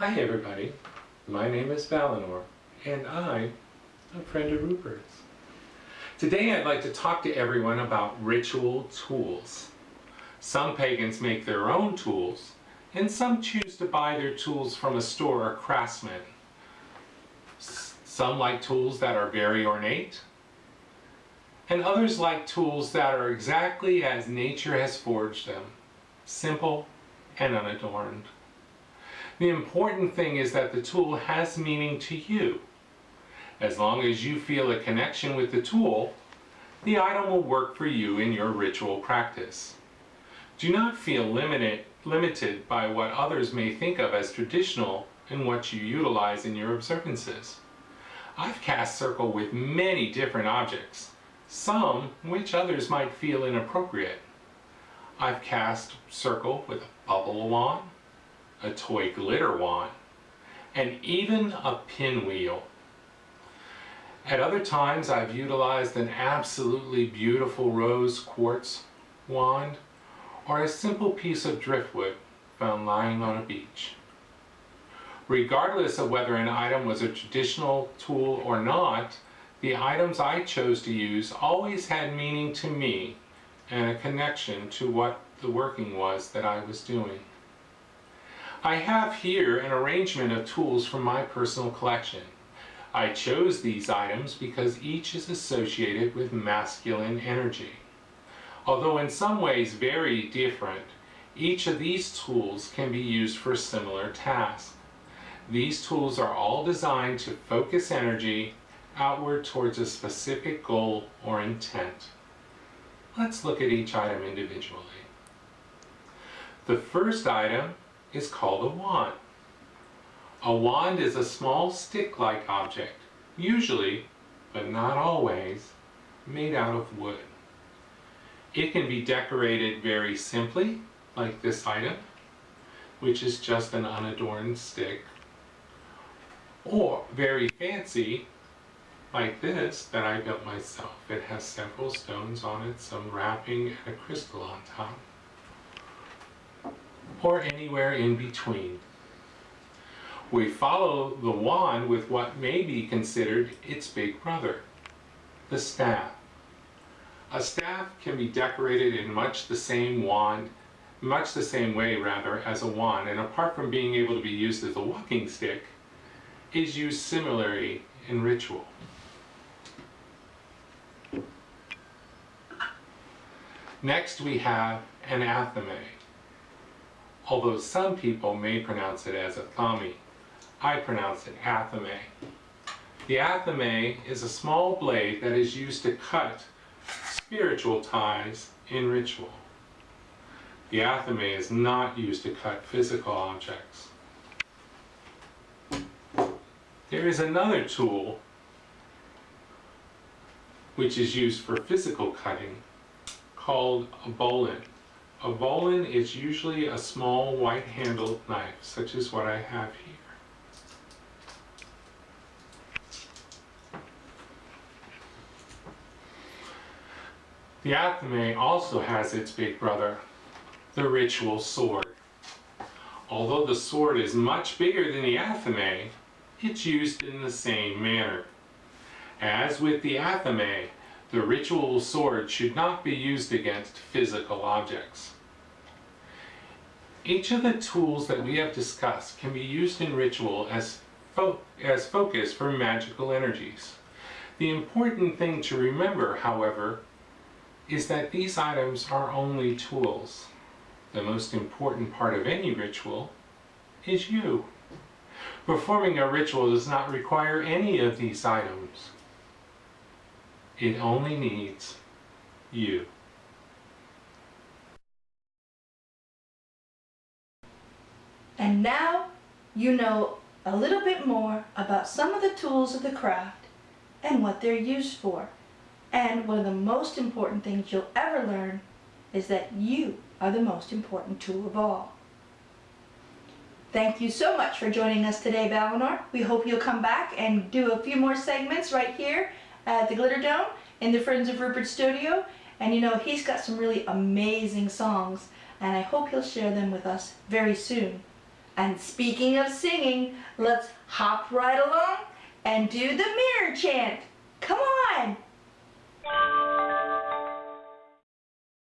Hi everybody, my name is Valinor and I'm a friend of Rupert's. Today I'd like to talk to everyone about ritual tools. Some pagans make their own tools and some choose to buy their tools from a store or craftsman. Some like tools that are very ornate and others like tools that are exactly as nature has forged them, simple and unadorned. The important thing is that the tool has meaning to you. As long as you feel a connection with the tool, the item will work for you in your ritual practice. Do not feel limited, limited by what others may think of as traditional in what you utilize in your observances. I've cast circle with many different objects, some which others might feel inappropriate. I've cast circle with a bubble wand, a toy glitter wand, and even a pinwheel. At other times I've utilized an absolutely beautiful rose quartz wand or a simple piece of driftwood found lying on a beach. Regardless of whether an item was a traditional tool or not, the items I chose to use always had meaning to me and a connection to what the working was that I was doing. I have here an arrangement of tools from my personal collection. I chose these items because each is associated with masculine energy. Although in some ways very different, each of these tools can be used for similar tasks. These tools are all designed to focus energy outward towards a specific goal or intent. Let's look at each item individually. The first item is called a wand. A wand is a small stick-like object, usually, but not always, made out of wood. It can be decorated very simply, like this item, which is just an unadorned stick, or very fancy, like this that I built myself. It has several stones on it, some wrapping, and a crystal on top or anywhere in between. We follow the wand with what may be considered its big brother, the staff. A staff can be decorated in much the same wand, much the same way rather, as a wand, and apart from being able to be used as a walking stick, is used similarly in ritual. Next we have an athame although some people may pronounce it as a athame. I pronounce it athame. The athame is a small blade that is used to cut spiritual ties in ritual. The athame is not used to cut physical objects. There is another tool which is used for physical cutting called a boline. A boline is usually a small white-handled knife, such as what I have here. The athame also has its big brother, the ritual sword. Although the sword is much bigger than the athame, it's used in the same manner. As with the athame, the ritual sword should not be used against physical objects. Each of the tools that we have discussed can be used in ritual as, fo as focus for magical energies. The important thing to remember, however, is that these items are only tools. The most important part of any ritual is you. Performing a ritual does not require any of these items. It only needs you. And now you know a little bit more about some of the tools of the craft and what they're used for. And one of the most important things you'll ever learn is that you are the most important tool of all. Thank you so much for joining us today, Valinor. We hope you'll come back and do a few more segments right here at the Glitter Dome in the Friends of Rupert studio. And you know, he's got some really amazing songs, and I hope he'll share them with us very soon. And speaking of singing, let's hop right along and do the mirror chant. Come on!